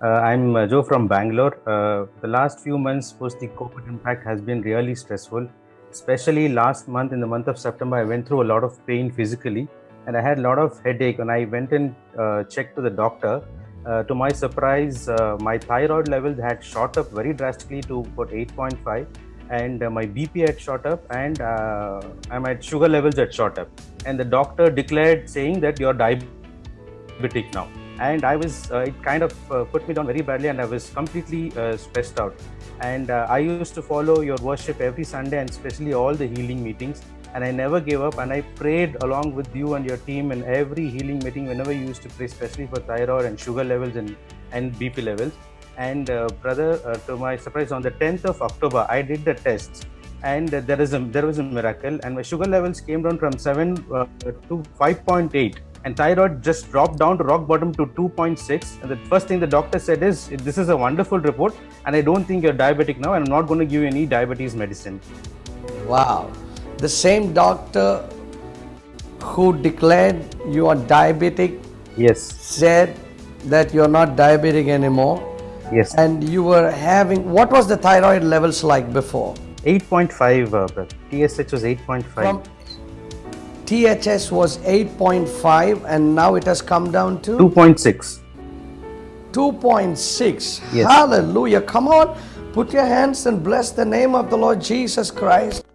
Uh, I'm uh, Joe from Bangalore. Uh, the last few months post the COVID impact has been really stressful. Especially last month, in the month of September, I went through a lot of pain physically and I had a lot of headache. And I went and uh, checked to the doctor. Uh, to my surprise, uh, my thyroid levels had shot up very drastically to about 8.5 and my BP had shot up and my sugar levels had shot up. And the doctor declared saying that you're diabetic now and I was uh, it kind of uh, put me down very badly and I was completely uh, stressed out. And uh, I used to follow your worship every Sunday and especially all the healing meetings. And I never gave up and I prayed along with you and your team in every healing meeting whenever you used to pray especially for thyroid and sugar levels and, and BP levels. And uh, brother uh, to my surprise on the 10th of October I did the tests. And there is a there was a miracle and my sugar levels came down from 7 to 5.8 and thyroid just dropped down to rock bottom to 2.6 and the first thing the doctor said is this is a wonderful report and i don't think you're diabetic now and i'm not going to give you any diabetes medicine. Wow. The same doctor who declared you are diabetic yes. said that you're not diabetic anymore. Yes. And you were having what was the thyroid levels like before? 8.5 uh, tsh was 8.5 THS was 8.5 and now it has come down to 2.6. 2.6. Yes. Hallelujah. Come on, put your hands and bless the name of the Lord Jesus Christ.